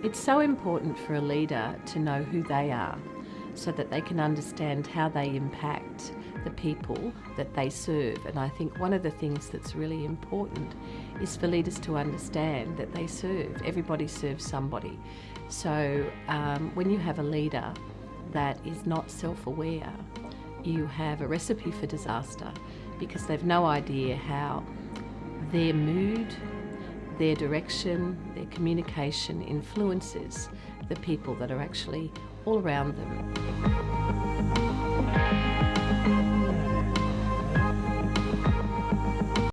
It's so important for a leader to know who they are so that they can understand how they impact the people that they serve. And I think one of the things that's really important is for leaders to understand that they serve. Everybody serves somebody. So um, when you have a leader that is not self-aware, you have a recipe for disaster because they've no idea how their mood, their direction, their communication influences the people that are actually all around them.